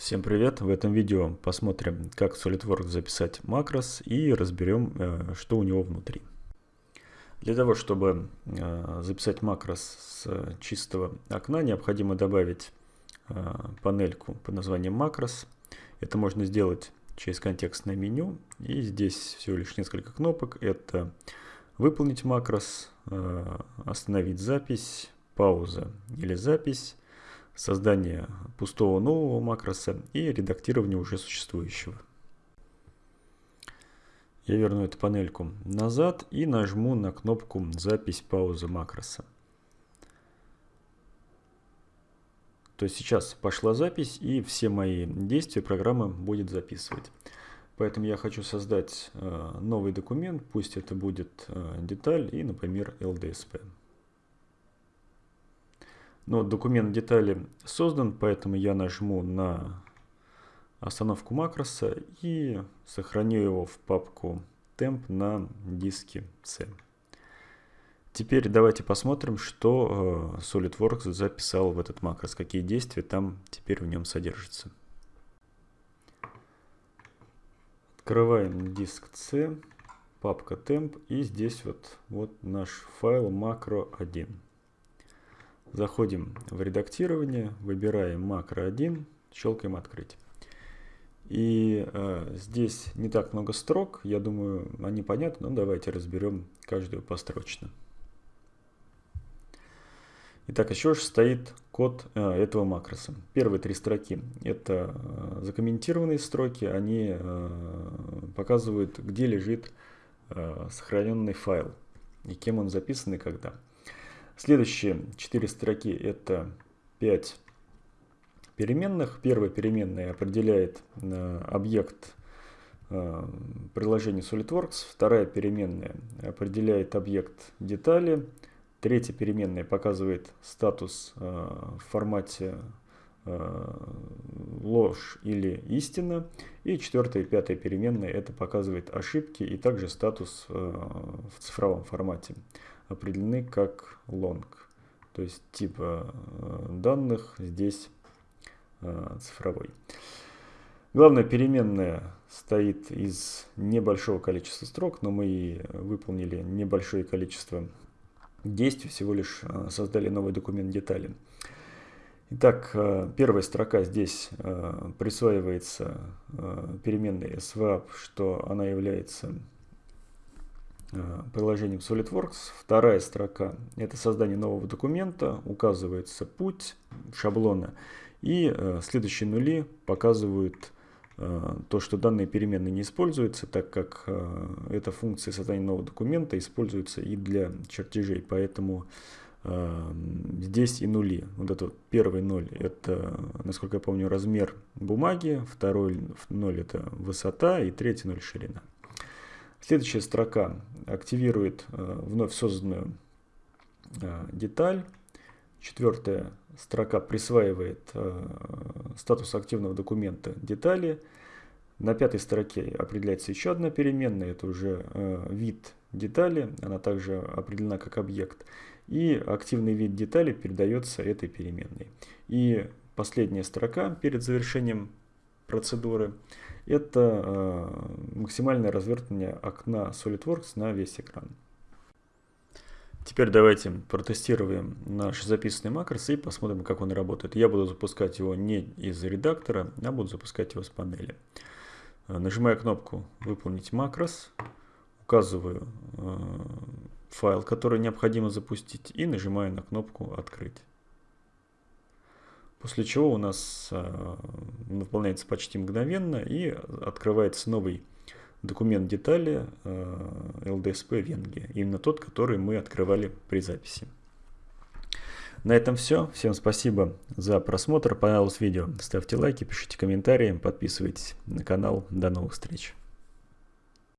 Всем привет! В этом видео посмотрим, как в SolidWorks записать макрос и разберем, э, что у него внутри. Для того, чтобы э, записать макрос с чистого окна, необходимо добавить э, панельку под названием макрос. Это можно сделать через контекстное меню. И здесь всего лишь несколько кнопок. Это выполнить макрос, остановить запись, пауза или запись, создание пустого нового макроса и редактирование уже существующего. Я верну эту панельку назад и нажму на кнопку «Запись паузы макроса». То есть сейчас пошла запись и все мои действия программа будет записывать. Поэтому я хочу создать э, новый документ, пусть это будет э, деталь и, например, LDSP. Но документ детали создан, поэтому я нажму на остановку макроса и сохраню его в папку temp на диске C. Теперь давайте посмотрим, что э, SolidWorks записал в этот макрос, какие действия там теперь в нем содержатся. Открываем диск C, папка temp и здесь вот, вот наш файл macro1. Заходим в редактирование, выбираем макро 1, щелкаем открыть. И э, здесь не так много строк, я думаю, они понятны, но давайте разберем каждую построчно. Итак, еще же стоит код э, этого макроса. Первые три строки это э, закомментированные строки, они э, показывают, где лежит э, сохраненный файл и кем он записан и когда. Следующие четыре строки это 5 переменных. Первая переменная определяет э, объект э, приложения SolidWorks. Вторая переменная определяет объект детали. Третья переменная показывает статус э, в формате ложь или истина. И четвертая и пятая переменная это показывает ошибки и также статус в цифровом формате определены как long. То есть тип э, данных здесь э, цифровой. Главная переменная стоит из небольшого количества строк, но мы выполнили небольшое количество действий, всего лишь э, создали новый документ детали. Итак, первая строка здесь присваивается переменной swap, что она является приложением SolidWorks. Вторая строка – это создание нового документа, указывается путь шаблона. И э, следующие нули показывают э, то, что данные переменные не используются, так как э, эта функция создания нового документа используется и для чертежей. Поэтому э, здесь и нули. Вот этот первый ноль – это, насколько я помню, размер бумаги, второй ноль – это высота и третий ноль – ширина. Следующая строка активирует э, вновь созданную э, деталь. Четвертая строка присваивает э, статус активного документа детали. На пятой строке определяется еще одна переменная, это уже вид детали, она также определена как объект. И активный вид детали передается этой переменной. И последняя строка перед завершением процедуры это э, максимальное развертывание окна SolidWorks на весь экран. Теперь давайте протестируем наш записанный макрос и посмотрим, как он работает. Я буду запускать его не из редактора, а буду запускать его с панели. Э, нажимаю кнопку «Выполнить макрос», указываю э, файл, который необходимо запустить и нажимаю на кнопку «Открыть». После чего у нас э, выполняется почти мгновенно и открывается новый документ детали э, LDSP Венги. Именно тот, который мы открывали при записи. На этом все. Всем спасибо за просмотр. Понравилось видео? Ставьте лайки, пишите комментарии, подписывайтесь на канал. До новых встреч.